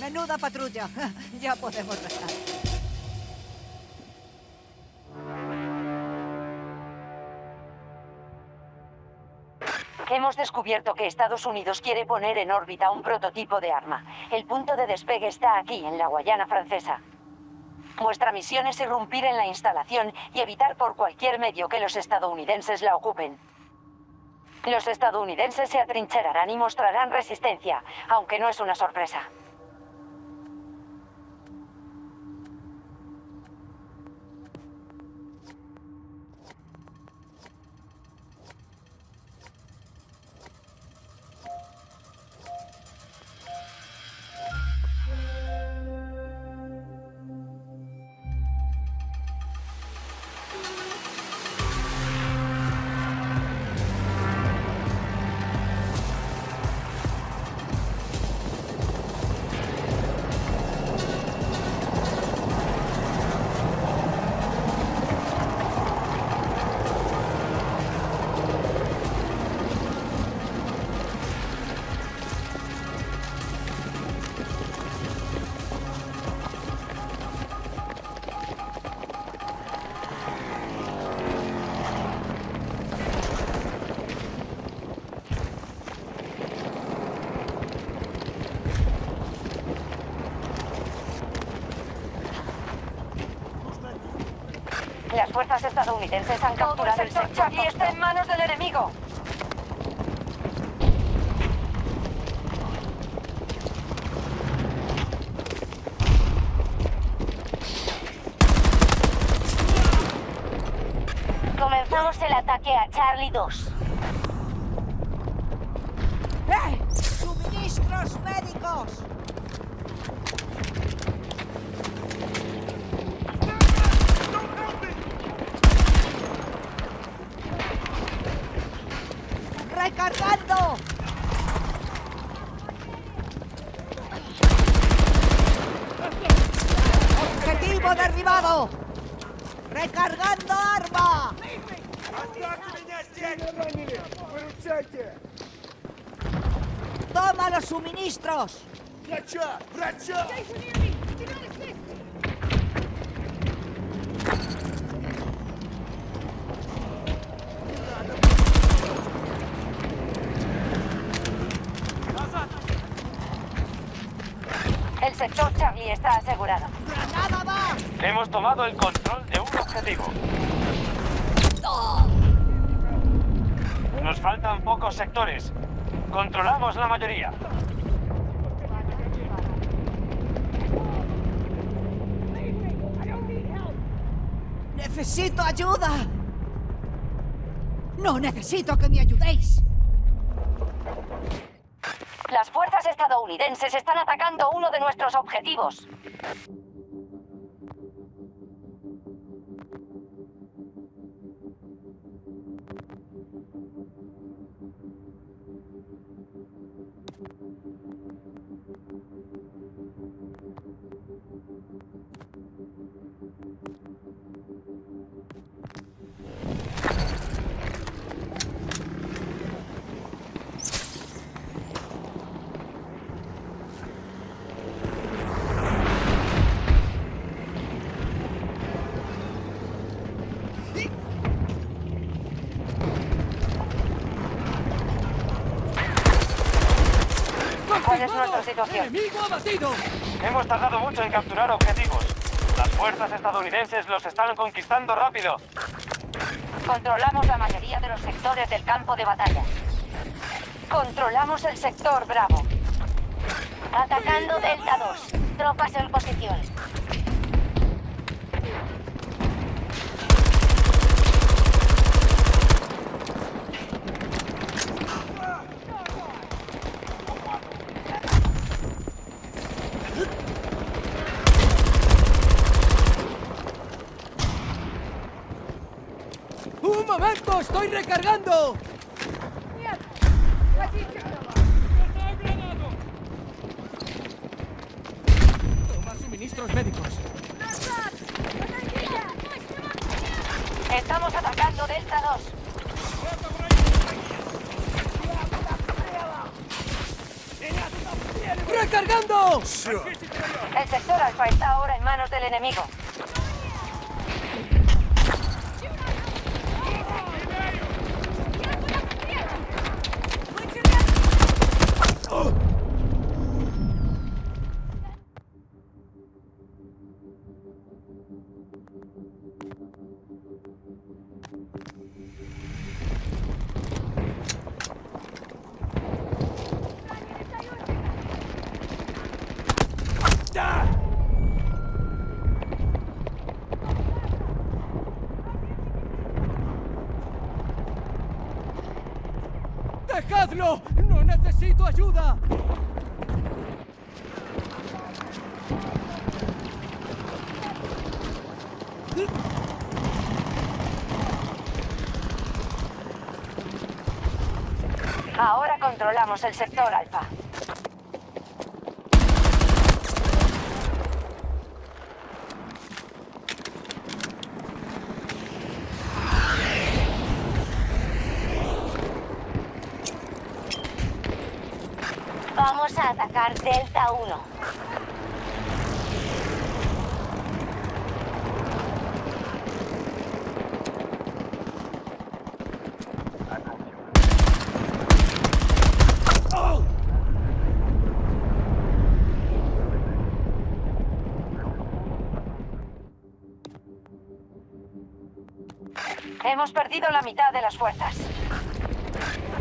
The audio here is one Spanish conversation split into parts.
Menuda patrulla. ya podemos restar. Hemos descubierto que Estados Unidos quiere poner en órbita un prototipo de arma. El punto de despegue está aquí, en la Guayana francesa. Nuestra misión es irrumpir en la instalación y evitar por cualquier medio que los estadounidenses la ocupen. Los estadounidenses se atrincherarán y mostrarán resistencia, aunque no es una sorpresa. Fuerzas estadounidenses han capturado el sector y está en manos del enemigo. Comenzamos el ataque a Charlie 2. ¡Eh! ¡Suministros médicos! ¡Recargando! ¡Objetivo derribado! ¡Recargando arma! ¡Toma los suministros! Врача! Врача! Sector Charlie está asegurado. ¡Granada va! Hemos tomado el control de un objetivo. Nos faltan pocos sectores. Controlamos la mayoría. ¡Necesito ayuda! ¡No necesito que me ayudéis! Las fuerzas estadounidenses están atacando uno de nuestros objetivos. ¿Cuál es nuestra situación? ¡Enemigo abatido! Hemos tardado mucho en capturar objetivos. Las fuerzas estadounidenses los están conquistando rápido. Controlamos la mayoría de los sectores del campo de batalla. Controlamos el sector Bravo. Atacando Delta 2. Tropas en posición. ¡Estoy recargando! Toma suministros médicos. Estamos atacando Delta 2. ¡Recargando! El sector alfa está ahora en manos del enemigo. ¡Dejadlo! ¡No necesito ayuda! Ahora controlamos el sector alfa. Vamos a atacar Delta 1. Hemos perdido la mitad de las fuerzas.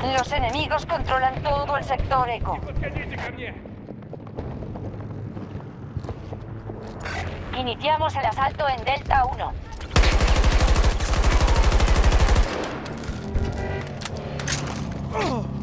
Los enemigos controlan todo el sector eco. Iniciamos el asalto en Delta 1. Se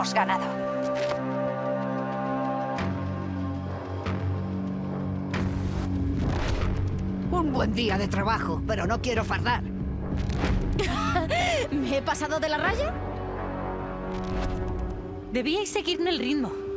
Hemos ganado. Un buen día de trabajo, pero no quiero fardar. ¿Me he pasado de la raya? Debíais seguirme el ritmo.